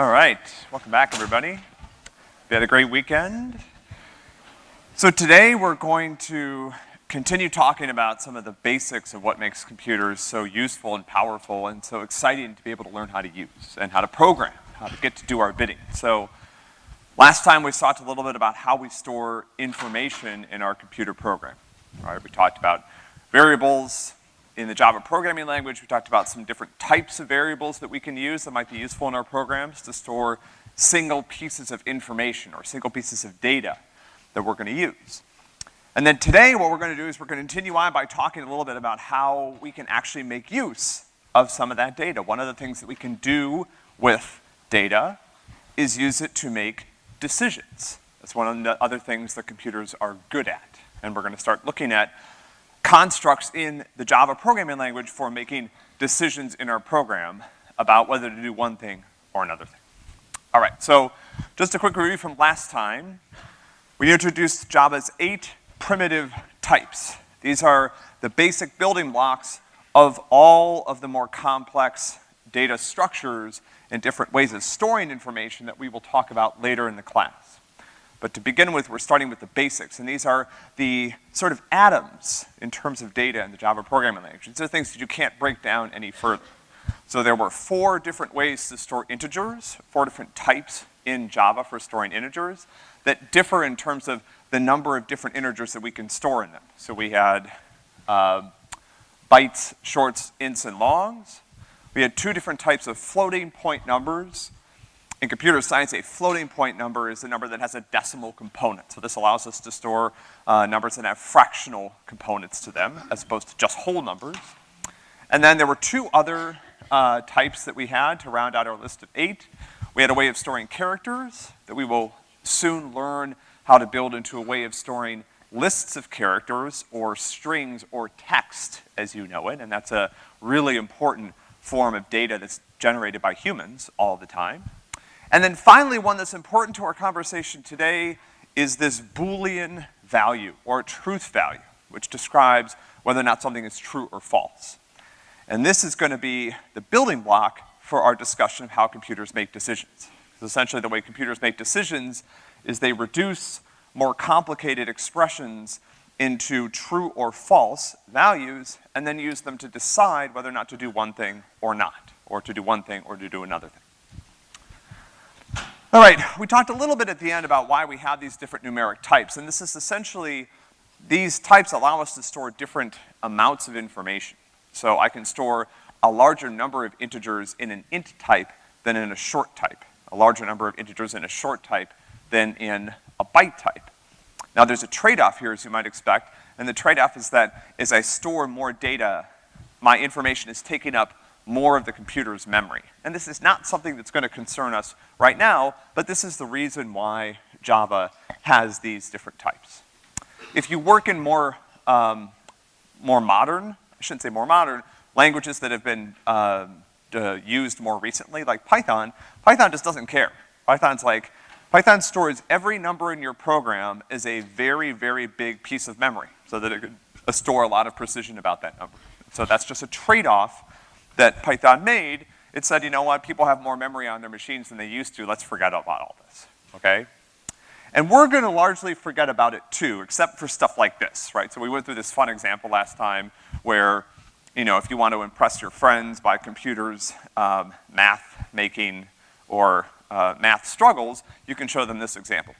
All right, welcome back everybody. We had a great weekend. So today we're going to continue talking about some of the basics of what makes computers so useful and powerful and so exciting to be able to learn how to use and how to program, how to get to do our bidding. So last time we talked a little bit about how we store information in our computer program. All right, we talked about variables, in the Java programming language, we talked about some different types of variables that we can use that might be useful in our programs to store single pieces of information or single pieces of data that we're gonna use. And then today, what we're gonna do is we're gonna continue on by talking a little bit about how we can actually make use of some of that data. One of the things that we can do with data is use it to make decisions. That's one of the other things that computers are good at. And we're gonna start looking at constructs in the Java programming language for making decisions in our program about whether to do one thing or another thing. All right, so just a quick review from last time. We introduced Java's eight primitive types. These are the basic building blocks of all of the more complex data structures and different ways of storing information that we will talk about later in the class. But to begin with, we're starting with the basics, and these are the sort of atoms in terms of data in the Java programming language. These are things that you can't break down any further. So there were four different ways to store integers, four different types in Java for storing integers that differ in terms of the number of different integers that we can store in them. So we had uh, bytes, shorts, ints, and longs. We had two different types of floating point numbers, in computer science, a floating point number is a number that has a decimal component. So this allows us to store uh, numbers that have fractional components to them, as opposed to just whole numbers. And then there were two other uh, types that we had to round out our list of eight. We had a way of storing characters that we will soon learn how to build into a way of storing lists of characters or strings or text as you know it, and that's a really important form of data that's generated by humans all the time. And then finally, one that's important to our conversation today is this Boolean value, or truth value, which describes whether or not something is true or false. And this is gonna be the building block for our discussion of how computers make decisions. Because essentially the way computers make decisions is they reduce more complicated expressions into true or false values, and then use them to decide whether or not to do one thing or not, or to do one thing or to do another thing. All right, we talked a little bit at the end about why we have these different numeric types, and this is essentially, these types allow us to store different amounts of information. So I can store a larger number of integers in an int type than in a short type, a larger number of integers in a short type than in a byte type. Now there's a trade-off here, as you might expect, and the trade-off is that as I store more data, my information is taking up more of the computer's memory. And this is not something that's gonna concern us right now, but this is the reason why Java has these different types. If you work in more, um, more modern, I shouldn't say more modern, languages that have been uh, used more recently, like Python, Python just doesn't care. Python's like, Python stores every number in your program as a very, very big piece of memory, so that it could store a lot of precision about that number. So that's just a trade-off that Python made, it said, you know what, people have more memory on their machines than they used to, let's forget about all this, okay? And we're gonna largely forget about it too, except for stuff like this, right? So we went through this fun example last time where, you know, if you want to impress your friends by computers, um, math making, or uh, math struggles, you can show them this example.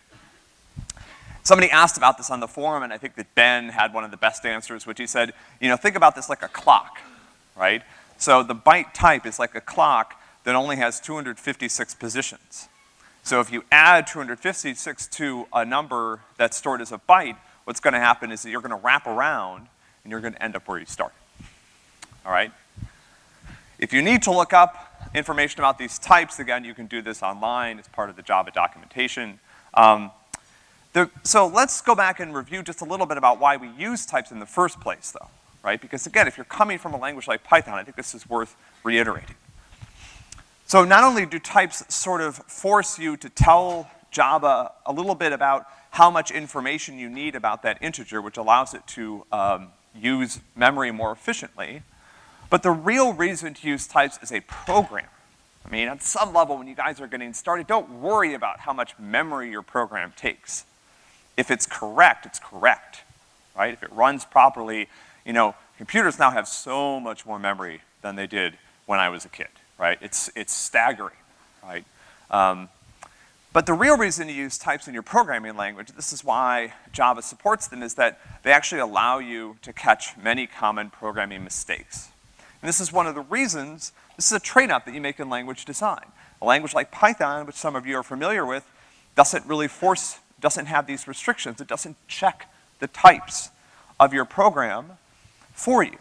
Somebody asked about this on the forum, and I think that Ben had one of the best answers, which he said, you know, think about this like a clock, right? So the byte type is like a clock that only has 256 positions. So if you add 256 to a number that's stored as a byte, what's gonna happen is that you're gonna wrap around and you're gonna end up where you started. All right? If you need to look up information about these types, again, you can do this online as part of the Java documentation. Um, the, so let's go back and review just a little bit about why we use types in the first place, though right? Because again, if you're coming from a language like Python, I think this is worth reiterating. So not only do types sort of force you to tell Java a little bit about how much information you need about that integer, which allows it to um, use memory more efficiently, but the real reason to use types is a program. I mean, at some level, when you guys are getting started, don't worry about how much memory your program takes. If it's correct, it's correct, right? If it runs properly, you know, computers now have so much more memory than they did when I was a kid, right? It's, it's staggering, right? Um, but the real reason to use types in your programming language, this is why Java supports them, is that they actually allow you to catch many common programming mistakes. And this is one of the reasons, this is a trade-off that you make in language design. A language like Python, which some of you are familiar with, doesn't really force, doesn't have these restrictions. It doesn't check the types of your program for you.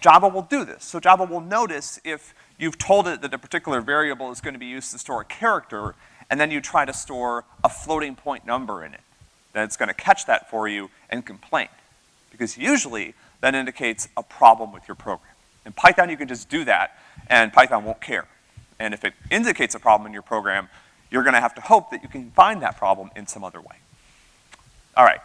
Java will do this. So Java will notice if you've told it that a particular variable is gonna be used to store a character, and then you try to store a floating point number in it. Then it's gonna catch that for you and complain. Because usually, that indicates a problem with your program. In Python, you can just do that, and Python won't care. And if it indicates a problem in your program, you're gonna have to hope that you can find that problem in some other way. All right.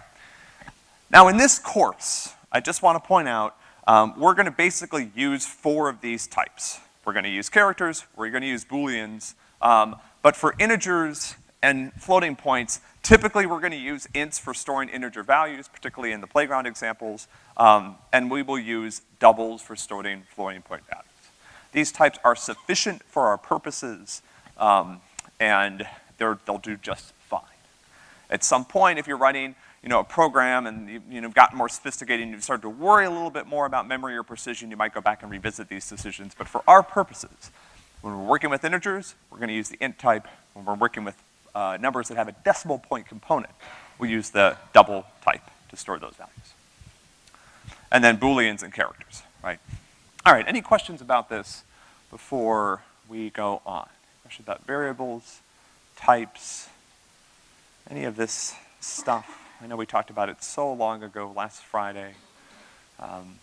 Now in this course, I just wanna point out, um, we're gonna basically use four of these types. We're gonna use characters, we're gonna use booleans, um, but for integers and floating points, typically we're gonna use ints for storing integer values, particularly in the playground examples, um, and we will use doubles for storing floating point values. These types are sufficient for our purposes, um, and they'll do just fine. At some point, if you're writing you know, a program and you, you know, gotten more sophisticated and you've started to worry a little bit more about memory or precision, you might go back and revisit these decisions. But for our purposes, when we're working with integers, we're gonna use the int type. When we're working with uh, numbers that have a decimal point component, we use the double type to store those values. And then booleans and characters, right? All right, any questions about this before we go on? Questions about variables, types, any of this stuff? I know we talked about it so long ago, last Friday. Um,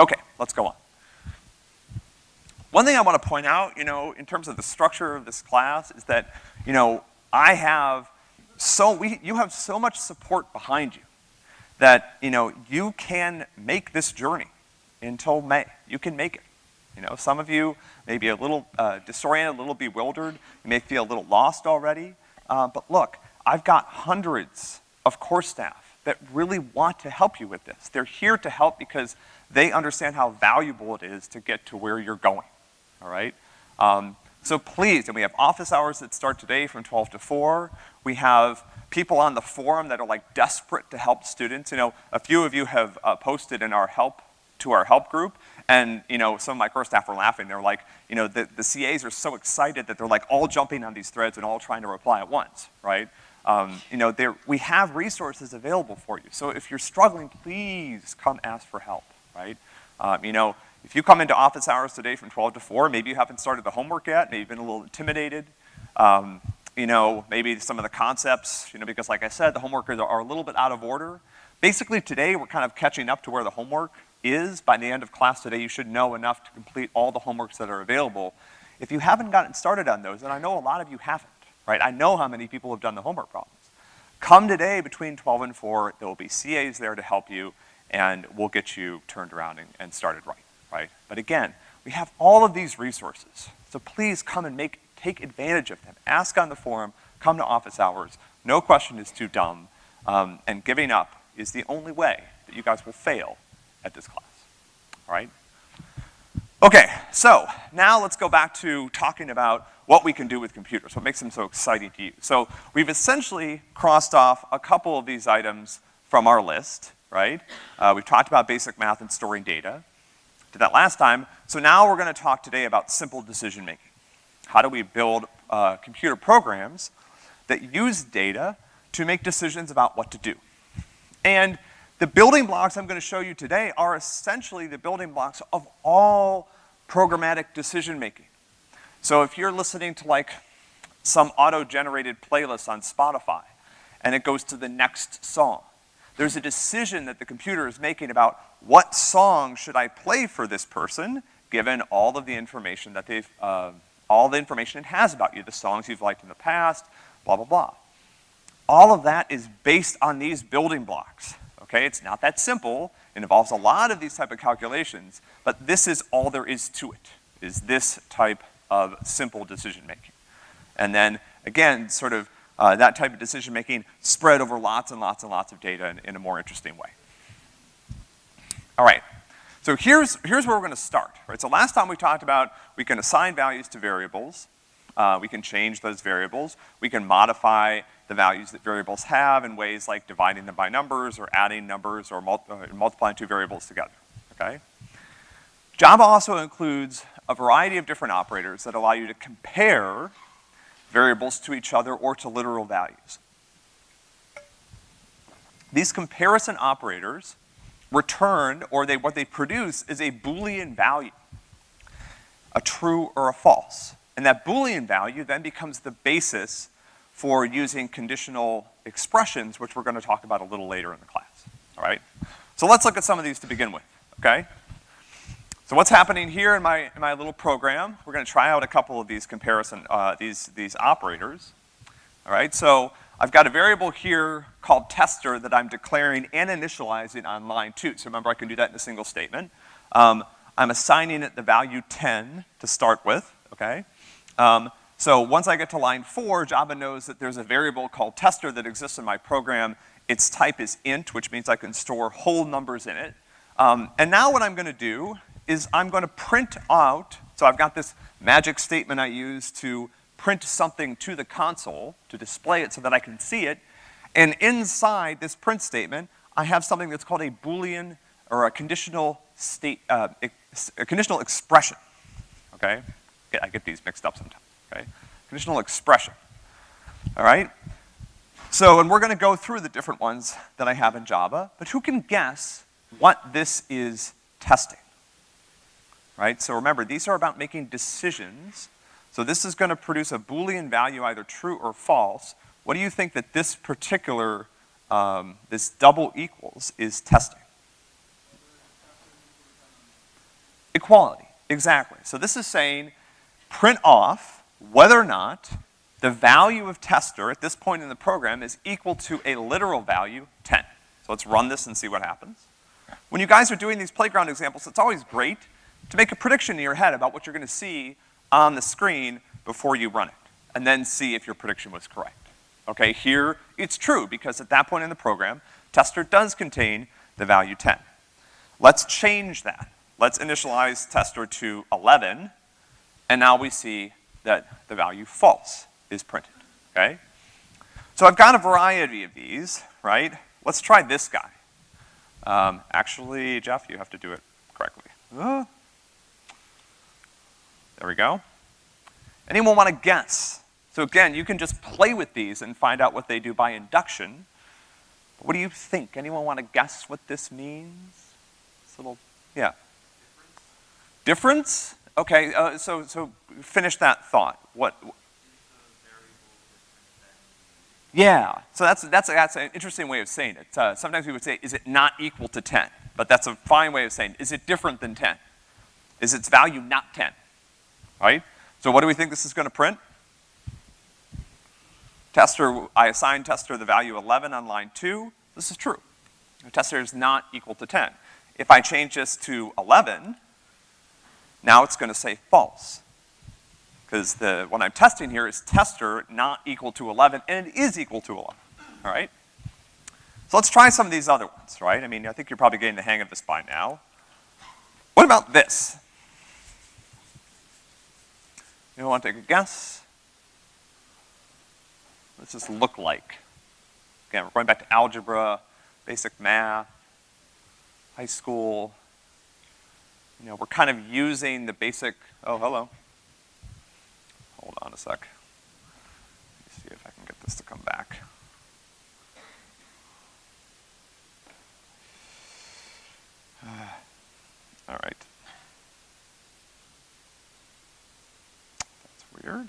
okay, let's go on. One thing I want to point out, you know, in terms of the structure of this class is that, you know, I have so, we, you have so much support behind you that, you know, you can make this journey until May. You can make it. You know, some of you may be a little uh, disoriented, a little bewildered. You may feel a little lost already. Uh, but look, I've got hundreds of core staff that really want to help you with this. They're here to help because they understand how valuable it is to get to where you're going all right? Um, so please, and we have office hours that start today from 12 to 4. We have people on the forum that are like desperate to help students. You know, a few of you have uh, posted in our help, to our help group, and you know, some of my core staff were laughing. They're like, you know, the, the CAs are so excited that they're like all jumping on these threads and all trying to reply at once, right? Um, you know, we have resources available for you. So if you're struggling, please come ask for help, right? Um, you know, if you come into office hours today from 12 to 4, maybe you haven't started the homework yet, maybe you've been a little intimidated. Um, you know, maybe some of the concepts, you know, because like I said, the homework are, are a little bit out of order. Basically today, we're kind of catching up to where the homework is. By the end of class today, you should know enough to complete all the homeworks that are available. If you haven't gotten started on those, and I know a lot of you haven't, right? I know how many people have done the homework problems. Come today between 12 and 4, there will be CAs there to help you, and we'll get you turned around and, and started right right? But again, we have all of these resources. So please come and make, take advantage of them. Ask on the forum, come to office hours. No question is too dumb. Um, and giving up is the only way that you guys will fail at this class, all right? Okay, so now let's go back to talking about what we can do with computers, what makes them so exciting to use. So we've essentially crossed off a couple of these items from our list, right? Uh, we've talked about basic math and storing data did that last time. So now we're gonna talk today about simple decision making. How do we build uh, computer programs that use data to make decisions about what to do? And the building blocks I'm gonna show you today are essentially the building blocks of all programmatic decision making. So if you're listening to like some auto-generated playlist on Spotify, and it goes to the next song, there's a decision that the computer is making about what song should I play for this person, given all of the information that they've, uh, all the information it has about you, the songs you've liked in the past, blah, blah, blah. All of that is based on these building blocks, okay? It's not that simple. It involves a lot of these type of calculations, but this is all there is to it. is this type of simple decision-making. And then, again, sort of uh, that type of decision-making spread over lots and lots and lots of data in, in a more interesting way. All right, so here's, here's where we're gonna start, right? So last time we talked about we can assign values to variables, uh, we can change those variables, we can modify the values that variables have in ways like dividing them by numbers or adding numbers or mul uh, multiplying two variables together, okay? Java also includes a variety of different operators that allow you to compare variables to each other or to literal values. These comparison operators return, or they, what they produce is a Boolean value, a true or a false. And that Boolean value then becomes the basis for using conditional expressions, which we're gonna talk about a little later in the class, all right? So let's look at some of these to begin with, okay? So what's happening here in my, in my little program, we're gonna try out a couple of these comparison, uh, these, these operators. All right, so I've got a variable here called tester that I'm declaring and initializing on line two. So remember, I can do that in a single statement. Um, I'm assigning it the value 10 to start with, okay? Um, so once I get to line four, Java knows that there's a variable called tester that exists in my program. Its type is int, which means I can store whole numbers in it. Um, and now what I'm gonna do is I'm gonna print out, so I've got this magic statement I use to print something to the console, to display it so that I can see it, and inside this print statement, I have something that's called a Boolean, or a conditional state, uh, a conditional expression, okay? I get these mixed up sometimes, okay? Conditional expression, all right? So, and we're gonna go through the different ones that I have in Java, but who can guess what this is testing? right? So remember, these are about making decisions. So this is gonna produce a Boolean value, either true or false. What do you think that this particular, um, this double equals is testing? Equality, exactly. So this is saying print off whether or not the value of tester at this point in the program is equal to a literal value, 10. So let's run this and see what happens. When you guys are doing these playground examples, it's always great to make a prediction in your head about what you're gonna see on the screen before you run it, and then see if your prediction was correct. Okay, here it's true, because at that point in the program, tester does contain the value 10. Let's change that. Let's initialize tester to 11, and now we see that the value false is printed, okay? So I've got a variety of these, right? Let's try this guy. Um, actually, Jeff, you have to do it correctly. Uh, there we go. Anyone want to guess? So again, you can just play with these and find out what they do by induction. What do you think? Anyone want to guess what this means? This little, yeah. Difference? Okay, uh, so, so finish that thought. What? Yeah, so that's, that's, that's an interesting way of saying it. Uh, sometimes we would say, is it not equal to 10? But that's a fine way of saying, is it different than 10? Is its value not 10? right? So what do we think this is gonna print? Tester, I assign tester the value 11 on line two. This is true. The tester is not equal to 10. If I change this to 11, now it's gonna say false. Because the, what I'm testing here is tester not equal to 11, and it is equal to 11, all right? So let's try some of these other ones, right? I mean, I think you're probably getting the hang of this by now. What about this? You want to take a guess? What does this look like? Again, we're going back to algebra, basic math, high school. You know, we're kind of using the basic, oh, hello. Hold on a sec. Let me see if I can get this to come back. All right. That's weird.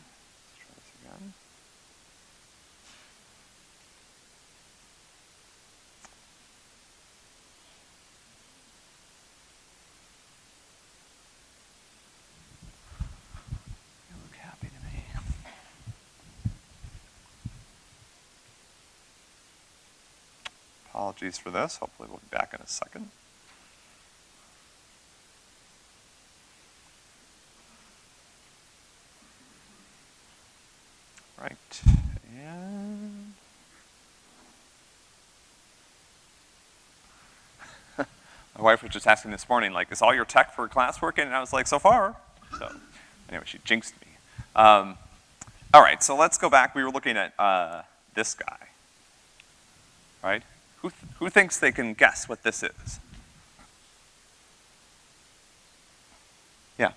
Apologies for this. Hopefully we'll be back in a second. Right, and... My wife was just asking this morning, like, is all your tech for class working? And I was like, so far. So anyway, she jinxed me. Um, all right, so let's go back. We were looking at uh, this guy, right? Who, th who thinks they can guess what this is? Yeah.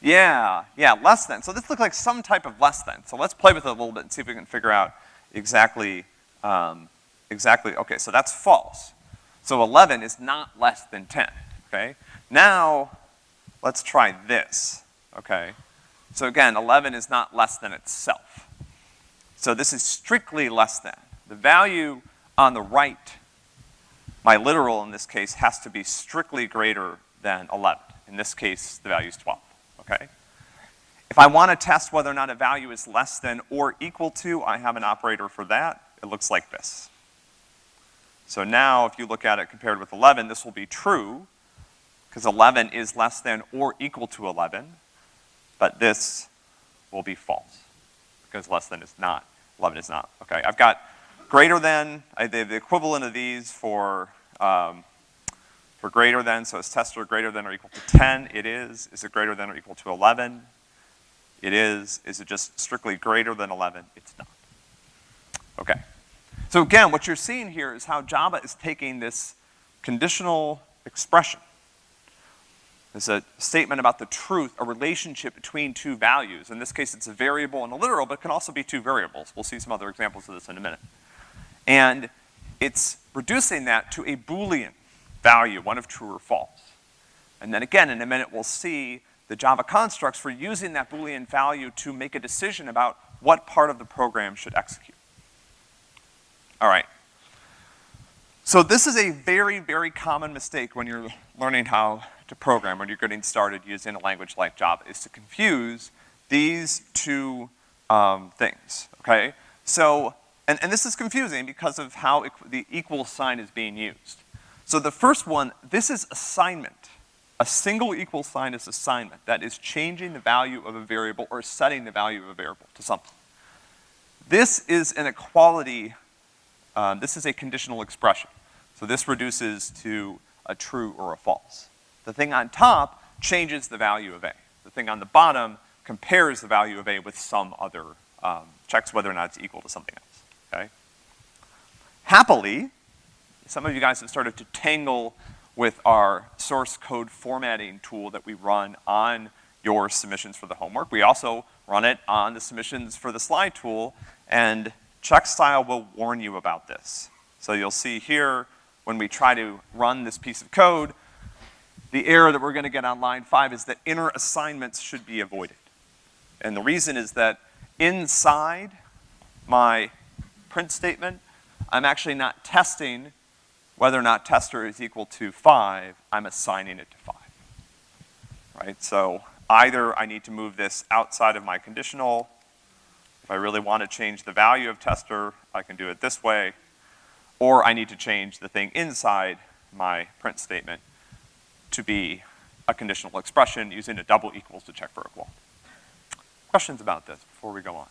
Yeah, yeah, less than. So this looks like some type of less than. So let's play with it a little bit and see if we can figure out exactly, um, exactly, okay, so that's false. So 11 is not less than 10, okay? Now, let's try this, okay? So again, 11 is not less than itself. So this is strictly less than. The value on the right, my literal in this case, has to be strictly greater than 11. In this case, the value is 12 okay? If I want to test whether or not a value is less than or equal to, I have an operator for that. It looks like this. So now, if you look at it compared with 11, this will be true, because 11 is less than or equal to 11, but this will be false, because less than is not, 11 is not, okay? I've got greater than, I, the, the equivalent of these for um, for greater than, so is tester greater than or equal to 10? It is. Is it greater than or equal to 11? It is. Is it just strictly greater than 11? It's not. Okay. So again, what you're seeing here is how Java is taking this conditional expression. It's a statement about the truth, a relationship between two values. In this case, it's a variable and a literal, but it can also be two variables. We'll see some other examples of this in a minute. And it's reducing that to a Boolean value, one of true or false. And then again, in a minute, we'll see the Java constructs for using that Boolean value to make a decision about what part of the program should execute. All right. So this is a very, very common mistake when you're learning how to program, when you're getting started using a language like Java, is to confuse these two um, things, okay? So, and, and this is confusing because of how the equal sign is being used. So the first one, this is assignment. A single equal sign is assignment. That is changing the value of a variable or setting the value of a variable to something. This is an equality, uh, this is a conditional expression. So this reduces to a true or a false. The thing on top changes the value of A. The thing on the bottom compares the value of A with some other, um, checks whether or not it's equal to something else, okay? Happily, some of you guys have started to tangle with our source code formatting tool that we run on your submissions for the homework. We also run it on the submissions for the slide tool, and CheckStyle will warn you about this. So you'll see here, when we try to run this piece of code, the error that we're gonna get on line five is that inner assignments should be avoided. And the reason is that inside my print statement, I'm actually not testing whether or not tester is equal to five, I'm assigning it to five. Right, so either I need to move this outside of my conditional, if I really want to change the value of tester, I can do it this way, or I need to change the thing inside my print statement to be a conditional expression using a double equals to check for equal. Questions about this before we go on?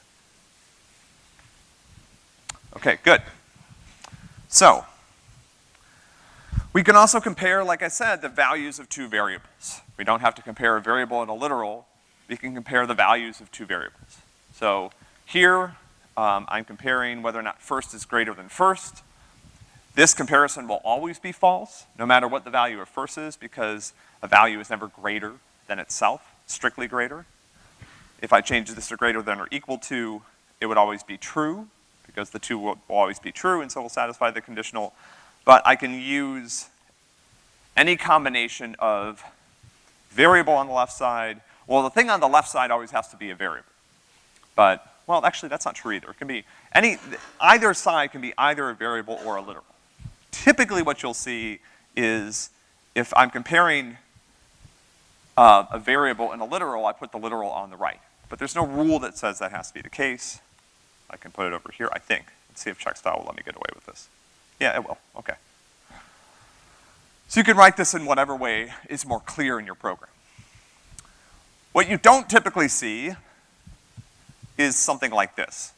Okay, good. So, we can also compare, like I said, the values of two variables. We don't have to compare a variable and a literal. We can compare the values of two variables. So here, um, I'm comparing whether or not first is greater than first. This comparison will always be false, no matter what the value of first is, because a value is never greater than itself, strictly greater. If I change this to greater than or equal to, it would always be true, because the two will, will always be true, and so will satisfy the conditional but I can use any combination of variable on the left side. Well, the thing on the left side always has to be a variable. But, well, actually, that's not true either. It can be any, either side can be either a variable or a literal. Typically what you'll see is if I'm comparing uh, a variable and a literal, I put the literal on the right. But there's no rule that says that has to be the case. I can put it over here, I think. Let's see if CheckStyle will let me get away with this. Yeah, it will, okay. So you can write this in whatever way is more clear in your program. What you don't typically see is something like this.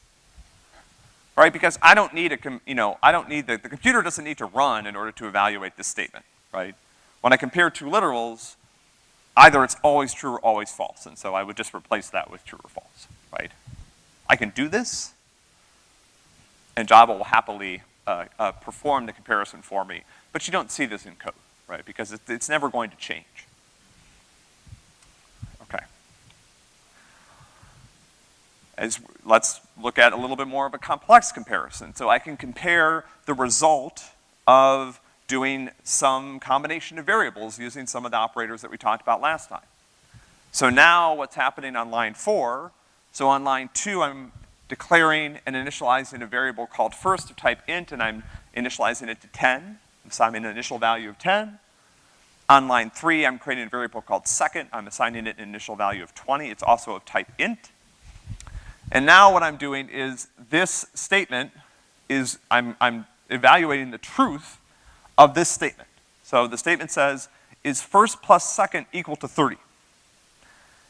Right, because I don't need a, you know, I don't need, the, the computer doesn't need to run in order to evaluate this statement, right? When I compare two literals, either it's always true or always false, and so I would just replace that with true or false, right? I can do this, and Java will happily uh, uh, perform the comparison for me, but you don't see this in code, right? Because it, it's never going to change. Okay. Let's look at a little bit more of a complex comparison. So I can compare the result of doing some combination of variables using some of the operators that we talked about last time. So now what's happening on line four, so on line two, I'm declaring and initializing a variable called first of type int, and I'm initializing it to 10. I'm assigning an initial value of 10. On line three, I'm creating a variable called second. I'm assigning it an initial value of 20. It's also of type int. And now what I'm doing is this statement is, I'm, I'm evaluating the truth of this statement. So the statement says, is first plus second equal to 30?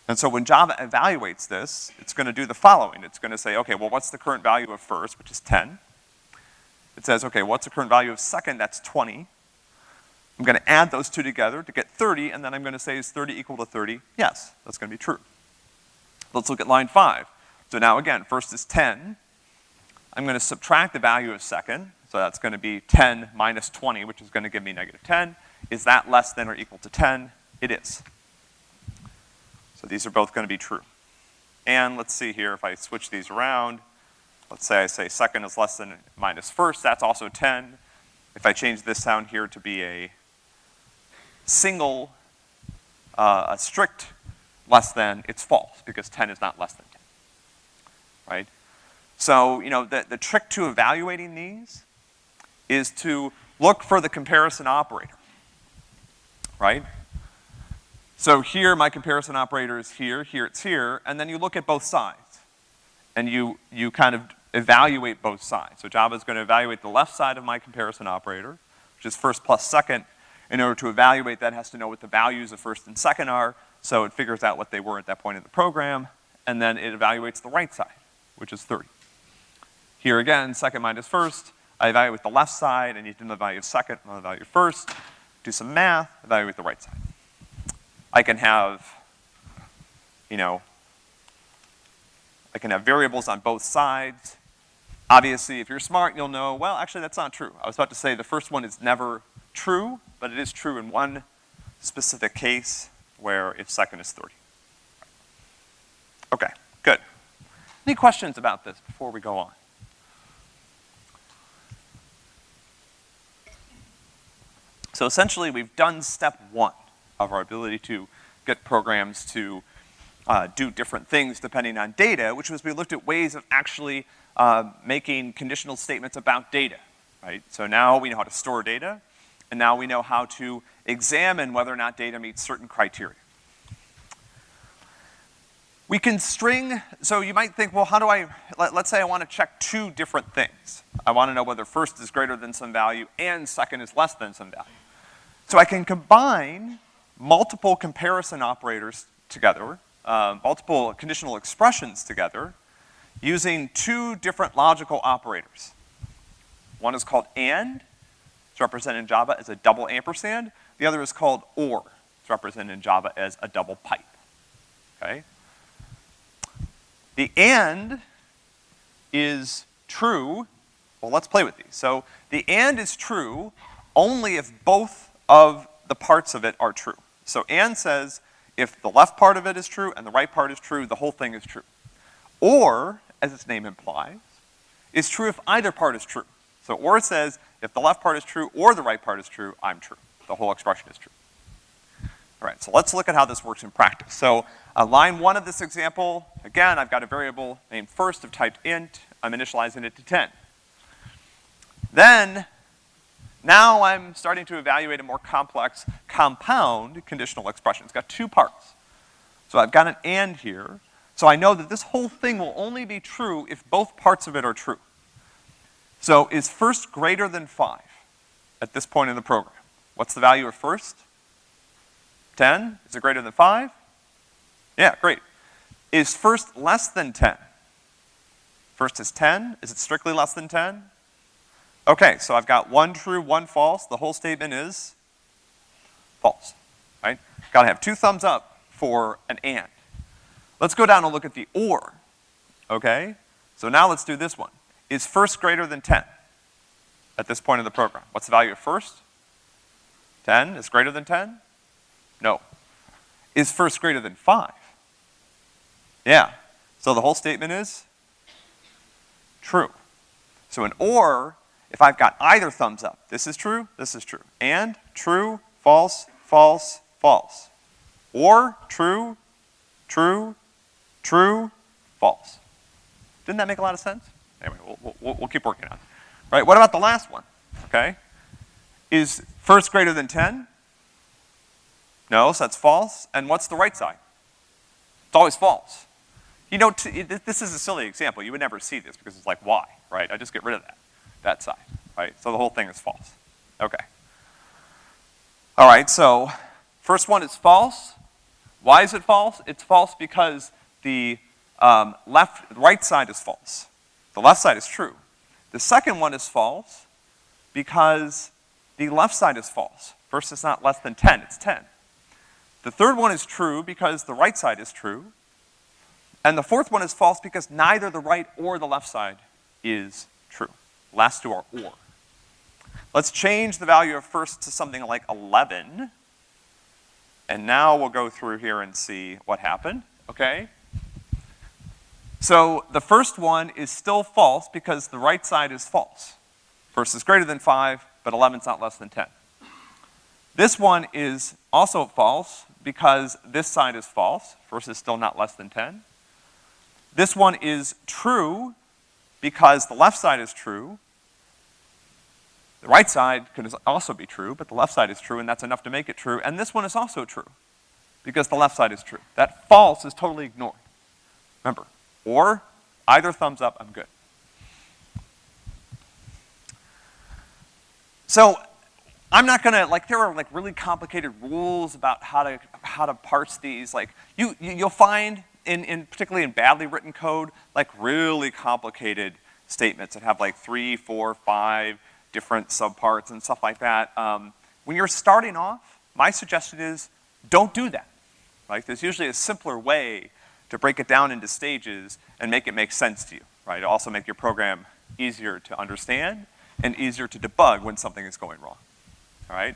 And so when Java evaluates this, it's gonna do the following. It's gonna say, okay, well, what's the current value of first, which is 10? It says, okay, what's the current value of second? That's 20. I'm gonna add those two together to get 30, and then I'm gonna say, is 30 equal to 30? Yes, that's gonna be true. Let's look at line five. So now again, first is 10. I'm gonna subtract the value of second, so that's gonna be 10 minus 20, which is gonna give me negative 10. Is that less than or equal to 10? It is. So these are both gonna be true. And let's see here, if I switch these around, let's say I say second is less than minus first, that's also 10. If I change this down here to be a single, uh, a strict less than, it's false, because 10 is not less than 10, right? So, you know, the, the trick to evaluating these is to look for the comparison operator, right? So here, my comparison operator is here, here it's here, and then you look at both sides. And you, you kind of evaluate both sides. So Java is gonna evaluate the left side of my comparison operator, which is first plus second. In order to evaluate that, has to know what the values of first and second are, so it figures out what they were at that point in the program, and then it evaluates the right side, which is 30. Here again, second minus first, I evaluate the left side, I need to know the value of second, know the value of first, do some math, evaluate the right side. I can have, you know, I can have variables on both sides. Obviously, if you're smart, you'll know, well, actually that's not true. I was about to say the first one is never true, but it is true in one specific case where if second is 30. Okay, good. Any questions about this before we go on? So essentially, we've done step one of our ability to get programs to uh, do different things depending on data, which was we looked at ways of actually uh, making conditional statements about data, right? So now we know how to store data, and now we know how to examine whether or not data meets certain criteria. We can string, so you might think, well, how do I, let, us say I want to check two different things. I want to know whether first is greater than some value and second is less than some value. So I can combine multiple comparison operators together, uh, multiple conditional expressions together, using two different logical operators. One is called AND, it's represented in Java as a double ampersand. The other is called OR, it's represented in Java as a double pipe, okay? The AND is true, well, let's play with these. So the AND is true only if both of the parts of it are true. So and says if the left part of it is true and the right part is true, the whole thing is true. Or, as its name implies, is true if either part is true. So or says if the left part is true or the right part is true, I'm true. The whole expression is true. All right, so let's look at how this works in practice. So uh, line one of this example, again, I've got a variable named first of type int. I'm initializing it to 10. Then now I'm starting to evaluate a more complex compound conditional expression. It's got two parts. So I've got an and here. So I know that this whole thing will only be true if both parts of it are true. So is first greater than five at this point in the program? What's the value of first? 10? Is it greater than 5? Yeah, great. Is first less than 10? First is 10. Is it strictly less than 10? Okay, so I've got one true, one false. The whole statement is false, right? Gotta have two thumbs up for an and. Let's go down and look at the or, okay? So now let's do this one. Is first greater than 10 at this point in the program? What's the value of first? 10 is greater than 10? No. Is first greater than 5? Yeah. So the whole statement is true. So an or, if I've got either thumbs up, this is true, this is true. And true, false, false, false. Or true, true, true, false. Didn't that make a lot of sense? Anyway, we'll, we'll, we'll keep working on it. Right, what about the last one, okay? Is first greater than 10? No, so that's false. And what's the right side? It's always false. You know, this is a silly example. You would never see this because it's like, why, right? I just get rid of that, that side, right? So the whole thing is false. Okay. All right, so first one is false. Why is it false? It's false because the um, left, right side is false. The left side is true. The second one is false because the left side is false. First, it's not less than 10, it's 10. The third one is true because the right side is true. And the fourth one is false because neither the right or the left side is true. Last two are or. Let's change the value of first to something like 11. And now we'll go through here and see what happened, okay? So the first one is still false because the right side is false. First is greater than 5, but 11 is not less than 10. This one is also false because this side is false. First is still not less than 10. This one is true because the left side is true. The right side could also be true, but the left side is true, and that's enough to make it true. And this one is also true because the left side is true. That false is totally ignored. Remember, or either thumbs up, I'm good. So I'm not gonna, like, there are like really complicated rules about how to, how to parse these. Like, you, you'll find in, in, particularly in badly written code, like really complicated statements that have like three, four, five different subparts and stuff like that. Um, when you're starting off, my suggestion is don't do that. Like, there's usually a simpler way to break it down into stages and make it make sense to you, right? Also make your program easier to understand and easier to debug when something is going wrong, all right?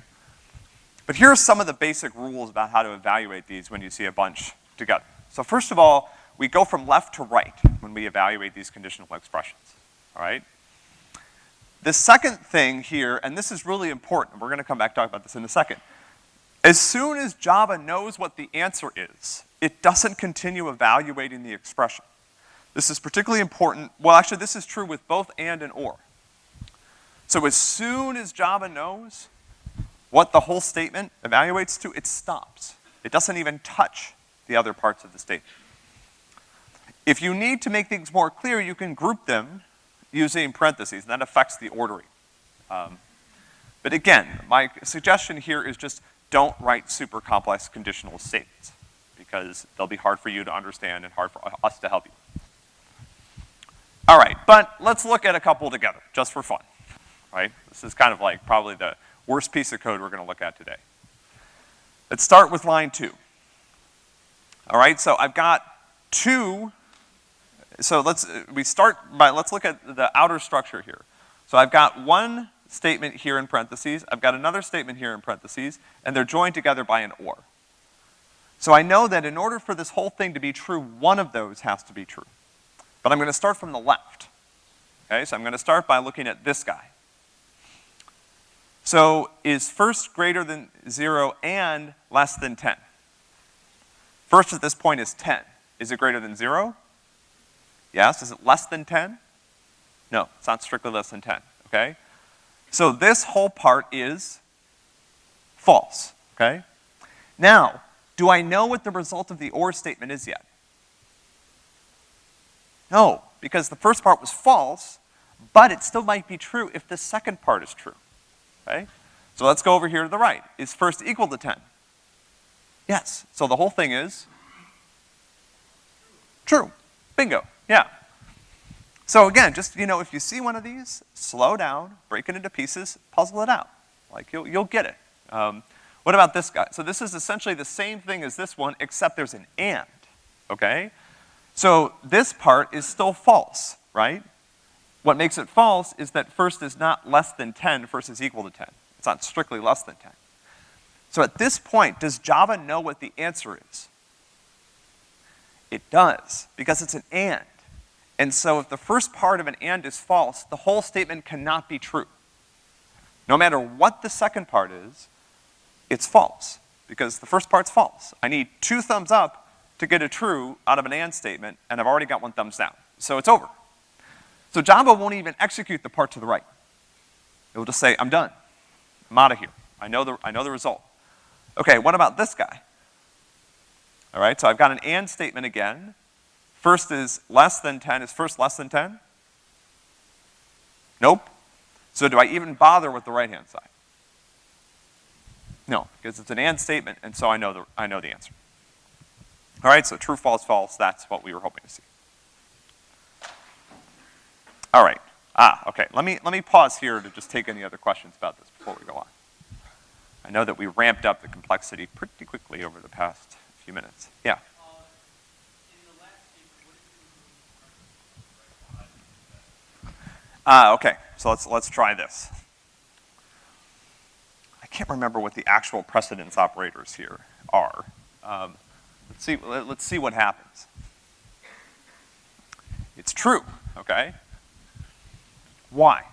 But here are some of the basic rules about how to evaluate these when you see a bunch together. So first of all, we go from left to right when we evaluate these conditional expressions, all right? The second thing here, and this is really important, we're gonna come back talk about this in a second. As soon as Java knows what the answer is, it doesn't continue evaluating the expression. This is particularly important, well actually this is true with both and and or. So as soon as Java knows what the whole statement evaluates to, it stops. It doesn't even touch the other parts of the statement. If you need to make things more clear, you can group them using parentheses, and that affects the ordering. Um, but again, my suggestion here is just don't write super complex conditional statements because they'll be hard for you to understand and hard for us to help you. All right, but let's look at a couple together, just for fun, right? This is kind of like probably the worst piece of code we're gonna look at today. Let's start with line two. All right, so I've got two, so let's, we start by, let's look at the outer structure here. So I've got one statement here in parentheses, I've got another statement here in parentheses, and they're joined together by an or. So I know that in order for this whole thing to be true, one of those has to be true. But I'm gonna start from the left. Okay, so I'm gonna start by looking at this guy. So is first greater than zero and less than 10? First at this point is 10. Is it greater than zero? Yes. Is it less than 10? No, it's not strictly less than 10, okay? So this whole part is false, okay? Now, do I know what the result of the OR statement is yet? No, because the first part was false, but it still might be true if the second part is true, okay? So let's go over here to the right. Is first equal to ten? Yes. So the whole thing is true. Bingo. Yeah. So again, just, you know, if you see one of these, slow down, break it into pieces, puzzle it out. Like, you'll, you'll get it. Um, what about this guy? So this is essentially the same thing as this one, except there's an and, okay? So this part is still false, right? What makes it false is that first is not less than 10, first is equal to 10. It's not strictly less than 10. So at this point, does Java know what the answer is? It does, because it's an and. And so if the first part of an and is false, the whole statement cannot be true. No matter what the second part is, it's false, because the first part's false. I need two thumbs up to get a true out of an and statement, and I've already got one thumbs down. So it's over. So Java won't even execute the part to the right. It will just say, I'm done. I'm out of here. I know the, I know the result. Okay, what about this guy? All right, so I've got an and statement again. First is less than 10. Is first less than 10? Nope. So do I even bother with the right-hand side? No, because it's an and statement, and so I know the, I know the answer. All right, so true, false, false, that's what we were hoping to see. All right. Ah, okay. Let me, let me pause here to just take any other questions about this before we go on. I know that we ramped up the complexity pretty quickly over the past few minutes. Yeah? Ah, okay. So let's, let's try this. I can't remember what the actual precedence operators here are. Um, let's see, let, let's see what happens. It's true, okay? Why?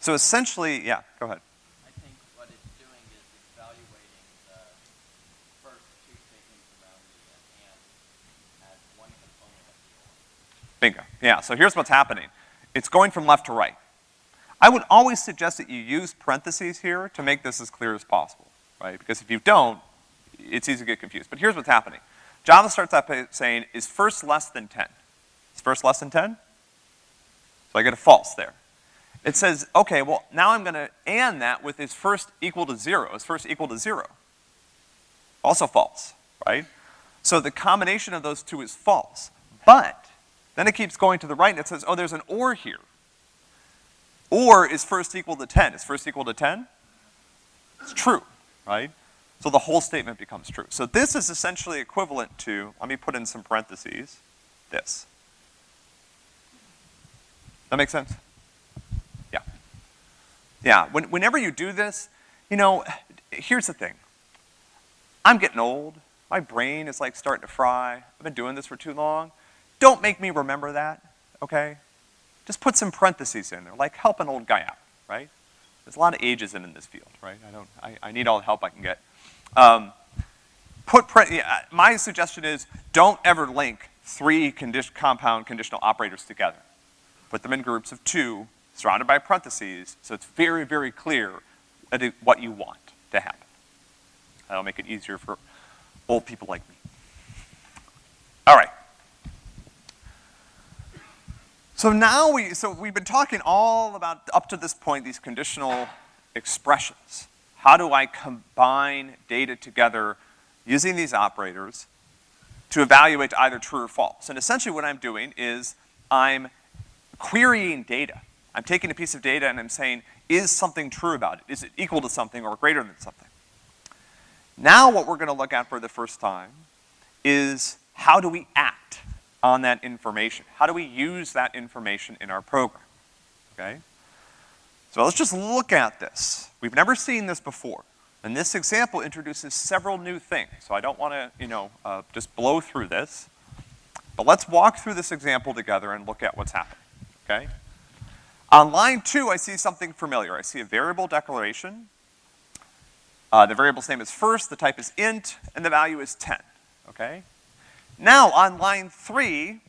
So essentially, yeah, go ahead. I think what it's doing is evaluating the first two statements around the and as one component of the or. Bingo. Yeah, so here's what's happening. It's going from left to right. I would always suggest that you use parentheses here to make this as clear as possible, right? Because if you don't, it's easy to get confused. But here's what's happening. Java starts out by saying, is first less than 10? Is first less than 10? So I get a false there. It says, okay, well, now I'm gonna and that with is first equal to zero. Is first equal to zero? Also false, right? So the combination of those two is false. But, then it keeps going to the right and it says, oh, there's an or here. Or is first equal to 10. Is first equal to 10? It's true, right? So the whole statement becomes true. So this is essentially equivalent to, let me put in some parentheses, this. That make sense? Yeah, when, whenever you do this, you know, here's the thing. I'm getting old. My brain is like starting to fry. I've been doing this for too long. Don't make me remember that, okay? Just put some parentheses in there, like help an old guy out, right? There's a lot of ageism in this field, right? I don't, I, I need all the help I can get. Um, put, yeah, my suggestion is don't ever link three condi compound conditional operators together. Put them in groups of two surrounded by parentheses, so it's very, very clear what you want to happen. That'll make it easier for old people like me. All right. So now we, so we've been talking all about, up to this point, these conditional expressions. How do I combine data together using these operators to evaluate either true or false? And essentially what I'm doing is I'm querying data. I'm taking a piece of data and I'm saying, is something true about it? Is it equal to something or greater than something? Now what we're gonna look at for the first time is how do we act on that information? How do we use that information in our program, okay? So let's just look at this. We've never seen this before. And this example introduces several new things, so I don't wanna, you know, uh, just blow through this. But let's walk through this example together and look at what's happening, okay? On line two, I see something familiar. I see a variable declaration. Uh, the variable's name is first, the type is int, and the value is 10, okay? Now, on line three,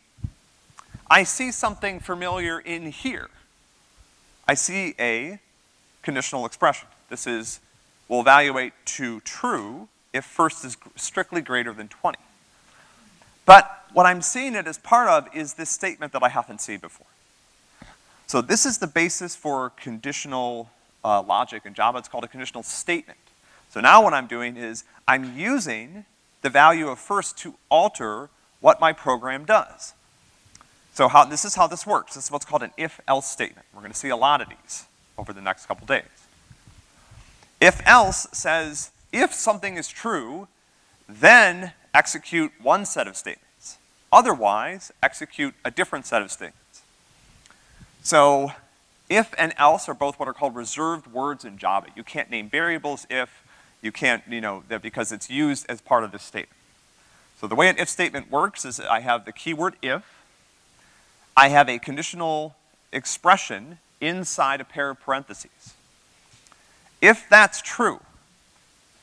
I see something familiar in here. I see a conditional expression. This is, we'll evaluate to true if first is strictly greater than 20. But what I'm seeing it as part of is this statement that I haven't seen before. So this is the basis for conditional uh, logic in Java. It's called a conditional statement. So now what I'm doing is I'm using the value of first to alter what my program does. So how, this is how this works. This is what's called an if-else statement. We're gonna see a lot of these over the next couple days. If-else says, if something is true, then execute one set of statements. Otherwise, execute a different set of statements. So, if and else are both what are called reserved words in Java. You can't name variables if, you can't, you know, because it's used as part of this statement. So the way an if statement works is I have the keyword if, I have a conditional expression inside a pair of parentheses. If that's true,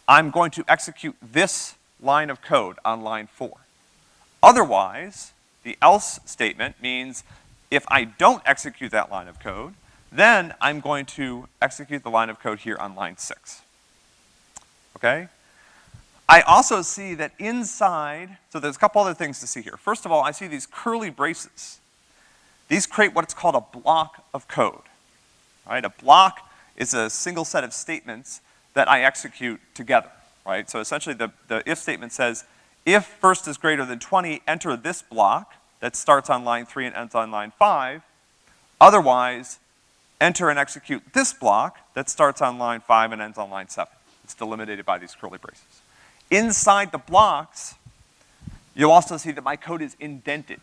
I'm going to execute this line of code on line four. Otherwise, the else statement means if I don't execute that line of code, then I'm going to execute the line of code here on line six. Okay? I also see that inside, so there's a couple other things to see here. First of all, I see these curly braces. These create what's called a block of code. Right? A block is a single set of statements that I execute together, right? So essentially the, the if statement says, if first is greater than 20, enter this block that starts on line three and ends on line five. Otherwise, enter and execute this block that starts on line five and ends on line seven. It's delimited by these curly braces. Inside the blocks, you'll also see that my code is indented.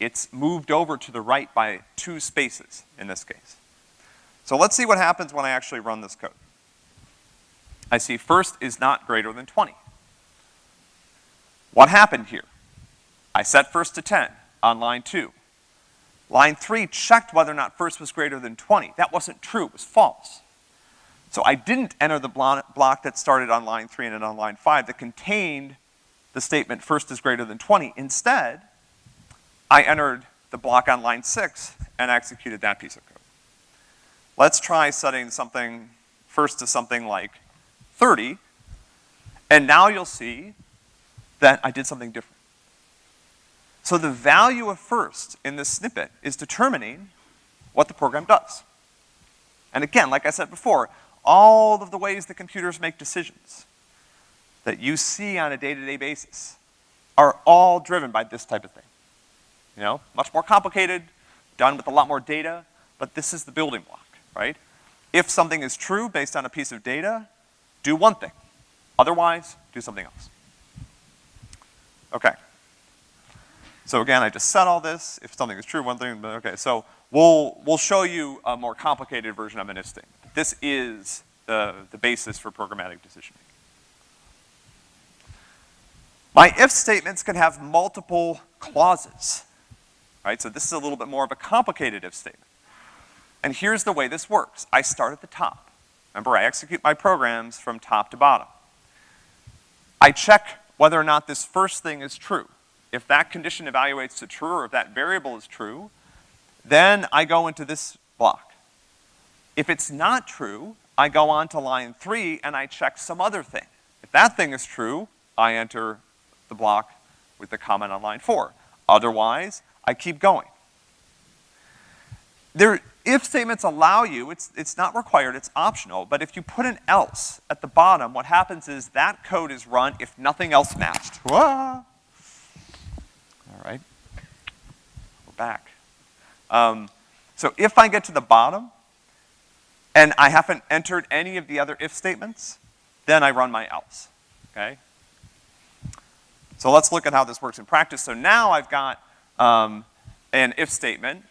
It's moved over to the right by two spaces in this case. So let's see what happens when I actually run this code. I see first is not greater than 20. What happened here? I set first to 10 on line two. Line three checked whether or not first was greater than 20. That wasn't true, it was false. So I didn't enter the block that started on line three and on line five that contained the statement first is greater than 20. Instead, I entered the block on line six and executed that piece of code. Let's try setting something first to something like 30, and now you'll see that I did something different. So the value of first in this snippet is determining what the program does. And again, like I said before, all of the ways that computers make decisions that you see on a day-to-day -day basis are all driven by this type of thing. You know, much more complicated, done with a lot more data, but this is the building block, right? If something is true based on a piece of data, do one thing. Otherwise, do something else. Okay. So again, I just said all this. If something is true, one thing, okay. So we'll, we'll show you a more complicated version of an if statement. This is the, the basis for programmatic decision making. My if statements can have multiple clauses, right? So this is a little bit more of a complicated if statement. And here's the way this works. I start at the top. Remember, I execute my programs from top to bottom. I check whether or not this first thing is true. If that condition evaluates to true or if that variable is true, then I go into this block. If it's not true, I go on to line three and I check some other thing. If that thing is true, I enter the block with the comment on line four. Otherwise, I keep going. There, if statements allow you, it's, it's not required, it's optional, but if you put an else at the bottom, what happens is that code is run if nothing else matched. Wah! All right, we're back. Um, so if I get to the bottom, and I haven't entered any of the other if statements, then I run my else, okay? So let's look at how this works in practice. So now I've got um, an if statement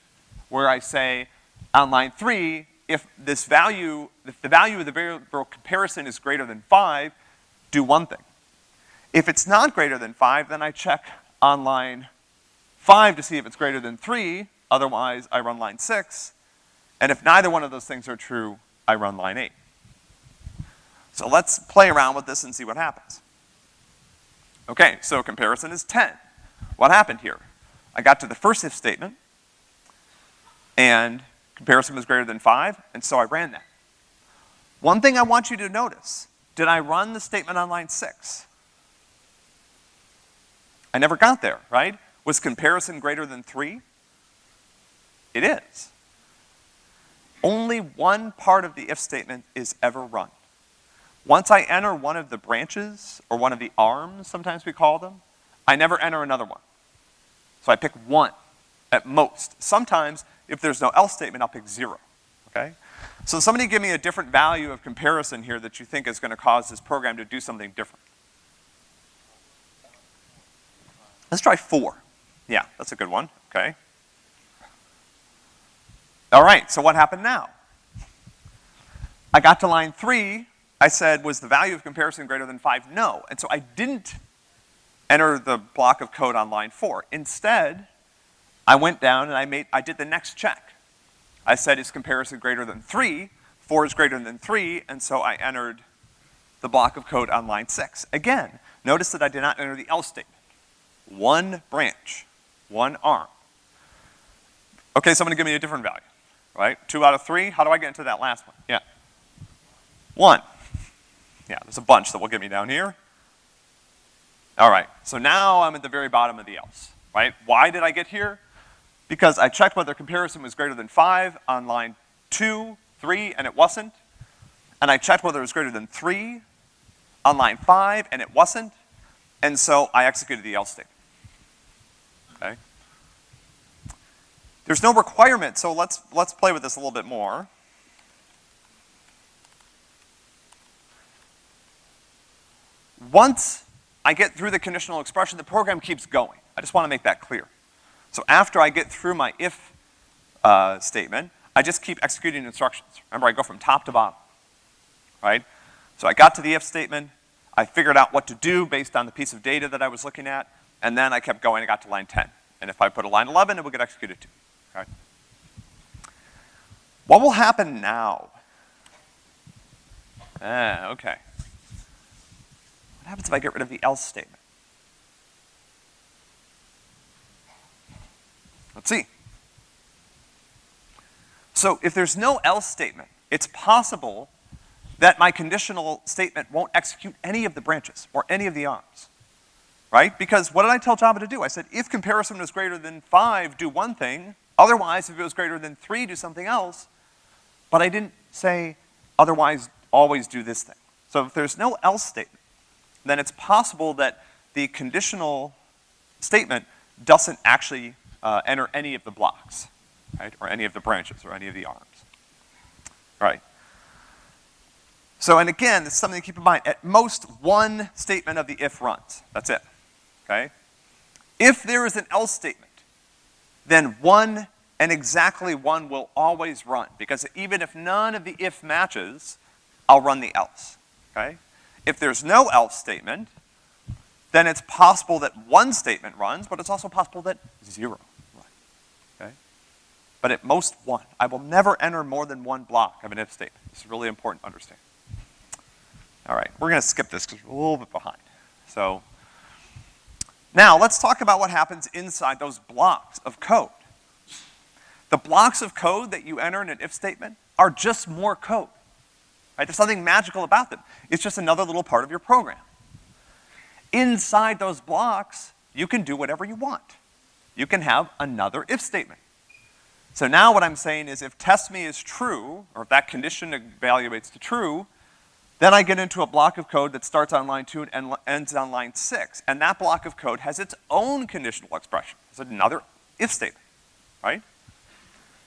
where I say, on line three, if this value, if the value of the variable comparison is greater than five, do one thing. If it's not greater than five, then I check on line five to see if it's greater than three, otherwise I run line six, and if neither one of those things are true, I run line eight. So let's play around with this and see what happens. Okay, so comparison is 10. What happened here? I got to the first if statement, and Comparison was greater than five, and so I ran that. One thing I want you to notice, did I run the statement on line six? I never got there, right? Was comparison greater than three? It is. only one part of the if statement is ever run. Once I enter one of the branches, or one of the arms, sometimes we call them, I never enter another one. So I pick one at most. Sometimes, if there's no else statement, I'll pick zero, okay? So somebody give me a different value of comparison here that you think is gonna cause this program to do something different. Let's try four. Yeah, that's a good one, okay? All right, so what happened now? I got to line three, I said, was the value of comparison greater than five? No, and so I didn't enter the block of code on line four. Instead, I went down and I made, I did the next check. I said, is comparison greater than three? Four is greater than three, and so I entered the block of code on line six. Again, notice that I did not enter the else statement. One branch, one arm. Okay, somebody give me a different value, right? Two out of three, how do I get into that last one? Yeah. One. Yeah, there's a bunch that will get me down here. All right, so now I'm at the very bottom of the else, right? Why did I get here? Because I checked whether comparison was greater than five on line two, three, and it wasn't. And I checked whether it was greater than three on line five, and it wasn't. And so I executed the else statement. Okay? There's no requirement, so let's, let's play with this a little bit more. Once I get through the conditional expression, the program keeps going. I just want to make that clear. So after I get through my if uh, statement, I just keep executing instructions. Remember, I go from top to bottom, right? So I got to the if statement, I figured out what to do based on the piece of data that I was looking at, and then I kept going, I got to line 10. And if I put a line 11, it would get executed too, right? What will happen now? Ah, okay. What happens if I get rid of the else statement? Let's see. So if there's no else statement, it's possible that my conditional statement won't execute any of the branches or any of the arms, right? Because what did I tell Java to do? I said, if comparison was greater than five, do one thing. Otherwise, if it was greater than three, do something else. But I didn't say, otherwise, always do this thing. So if there's no else statement, then it's possible that the conditional statement doesn't actually uh, enter any of the blocks, right? Or any of the branches or any of the arms, right? So, and again, this is something to keep in mind. At most, one statement of the if runs. That's it, okay? If there is an else statement, then one and exactly one will always run, because even if none of the if matches, I'll run the else, okay? If there's no else statement, then it's possible that one statement runs, but it's also possible that zero runs, okay? But at most one. I will never enter more than one block of an if statement. It's really important to understand. All right, we're gonna skip this because we're a little bit behind. So, now let's talk about what happens inside those blocks of code. The blocks of code that you enter in an if statement are just more code. Right? There's something magical about them. It's just another little part of your program. Inside those blocks, you can do whatever you want. You can have another if statement. So now what I'm saying is if test me is true, or if that condition evaluates to true, then I get into a block of code that starts on line two and ends on line six. And that block of code has its own conditional expression. It's another if statement, right?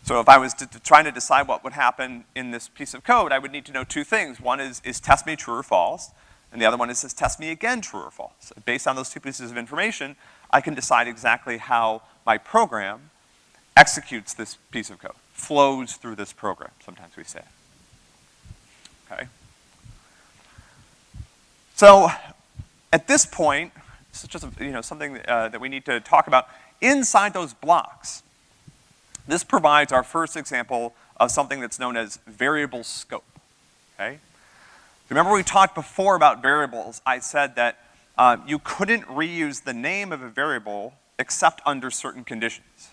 So if I was trying to decide what would happen in this piece of code, I would need to know two things. One is, is test me true or false, and the other one is, is test me again true or false. Based on those two pieces of information, I can decide exactly how my program executes this piece of code, flows through this program, sometimes we say. Okay? So, at this point, this is just, you know, something uh, that we need to talk about. Inside those blocks, this provides our first example of something that's known as variable scope, okay? Remember we talked before about variables. I said that uh, you couldn't reuse the name of a variable except under certain conditions.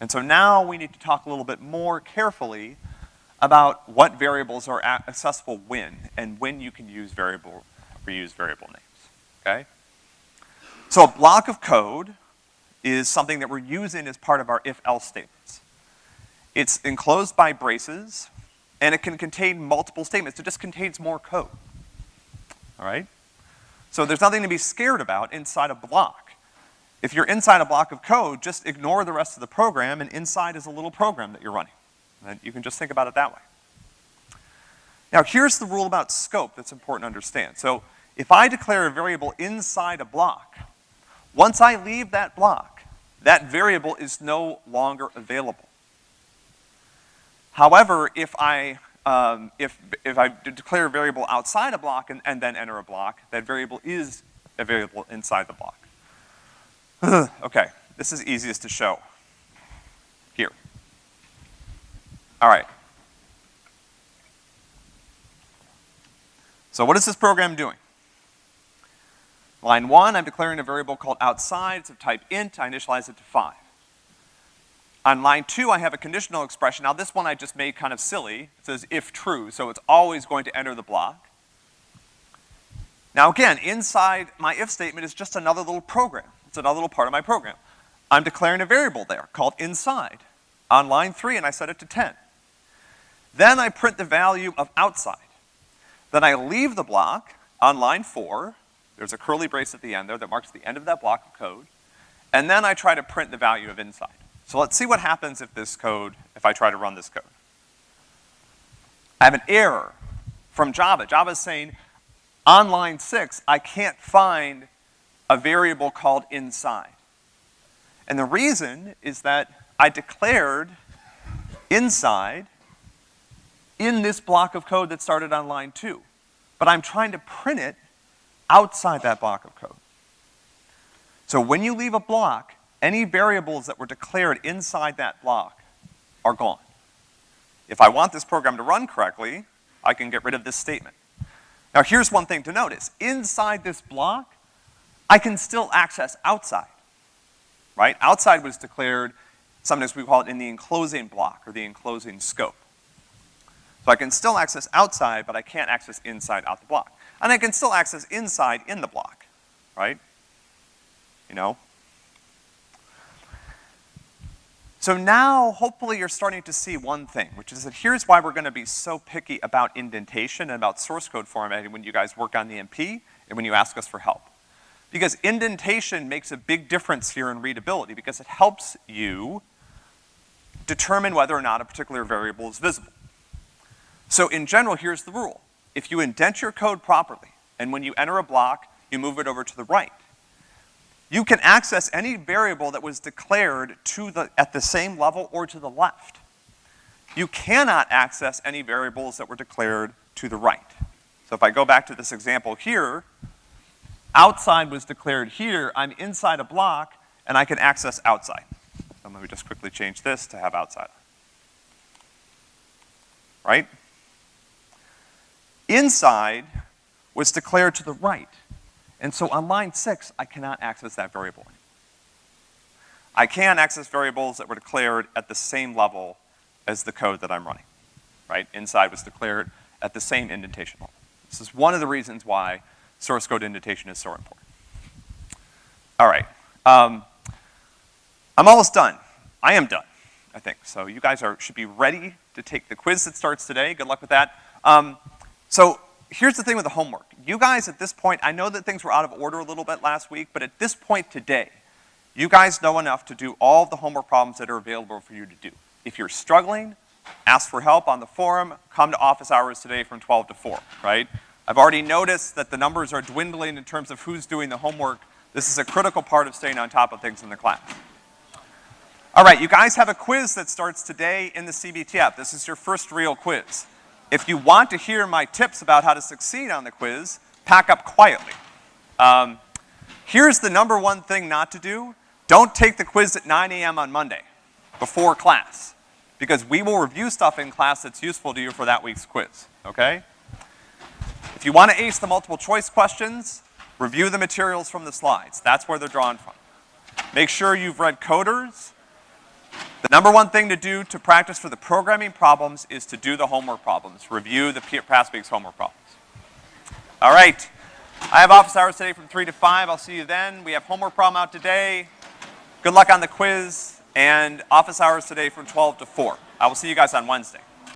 And so now we need to talk a little bit more carefully about what variables are accessible when, and when you can use variable, reuse variable names, okay? So a block of code is something that we're using as part of our if-else statements. It's enclosed by braces, and it can contain multiple statements. It just contains more code. All right? So there's nothing to be scared about inside a block. If you're inside a block of code, just ignore the rest of the program, and inside is a little program that you're running. And you can just think about it that way. Now, here's the rule about scope that's important to understand. So, if I declare a variable inside a block, once I leave that block, that variable is no longer available. However, if I, um, if, if I declare a variable outside a block and, and then enter a block, that variable is a variable inside the block. okay, this is easiest to show. Here. All right. So what is this program doing? Line one, I'm declaring a variable called outside. It's of type int. I initialize it to five. On line two, I have a conditional expression. Now this one I just made kind of silly. It says if true, so it's always going to enter the block. Now again, inside my if statement is just another little program. It's another little part of my program. I'm declaring a variable there called inside on line three and I set it to 10. Then I print the value of outside. Then I leave the block on line four. There's a curly brace at the end there that marks the end of that block of code. And then I try to print the value of inside. So let's see what happens if this code, if I try to run this code. I have an error from Java. Java is saying, on line six, I can't find a variable called inside. And the reason is that I declared inside in this block of code that started on line two. But I'm trying to print it outside that block of code. So when you leave a block, any variables that were declared inside that block are gone. If I want this program to run correctly, I can get rid of this statement. Now here's one thing to notice. Inside this block, I can still access outside, right? Outside was declared, sometimes we call it in the enclosing block or the enclosing scope. So I can still access outside, but I can't access inside out the block. And I can still access inside in the block, right? You know? So now, hopefully you're starting to see one thing, which is that here's why we're gonna be so picky about indentation and about source code formatting when you guys work on the MP and when you ask us for help. Because indentation makes a big difference here in readability because it helps you determine whether or not a particular variable is visible. So in general, here's the rule. If you indent your code properly, and when you enter a block, you move it over to the right, you can access any variable that was declared to the, at the same level or to the left. You cannot access any variables that were declared to the right. So if I go back to this example here, outside was declared here, I'm inside a block, and I can access outside. So let me just quickly change this to have outside. Right? Inside was declared to the right. And so on line six, I cannot access that variable. I can access variables that were declared at the same level as the code that I'm running, right? Inside was declared at the same indentation level. This is one of the reasons why source code indentation is so important. All right. Um, I'm almost done. I am done, I think. So you guys are, should be ready to take the quiz that starts today. Good luck with that. Um, so here's the thing with the homework. You guys at this point, I know that things were out of order a little bit last week, but at this point today, you guys know enough to do all the homework problems that are available for you to do. If you're struggling, ask for help on the forum, come to office hours today from 12 to 4, right? I've already noticed that the numbers are dwindling in terms of who's doing the homework. This is a critical part of staying on top of things in the class. All right, you guys have a quiz that starts today in the CBTF. This is your first real quiz. If you want to hear my tips about how to succeed on the quiz, pack up quietly. Um, here's the number one thing not to do. Don't take the quiz at 9 a.m. on Monday, before class, because we will review stuff in class that's useful to you for that week's quiz, okay? If you want to ace the multiple choice questions, review the materials from the slides. That's where they're drawn from. Make sure you've read coders, the number one thing to do to practice for the programming problems is to do the homework problems. Review the past week's homework problems. All right. I have office hours today from 3 to 5. I'll see you then. We have homework problem out today. Good luck on the quiz. And office hours today from 12 to 4. I will see you guys on Wednesday.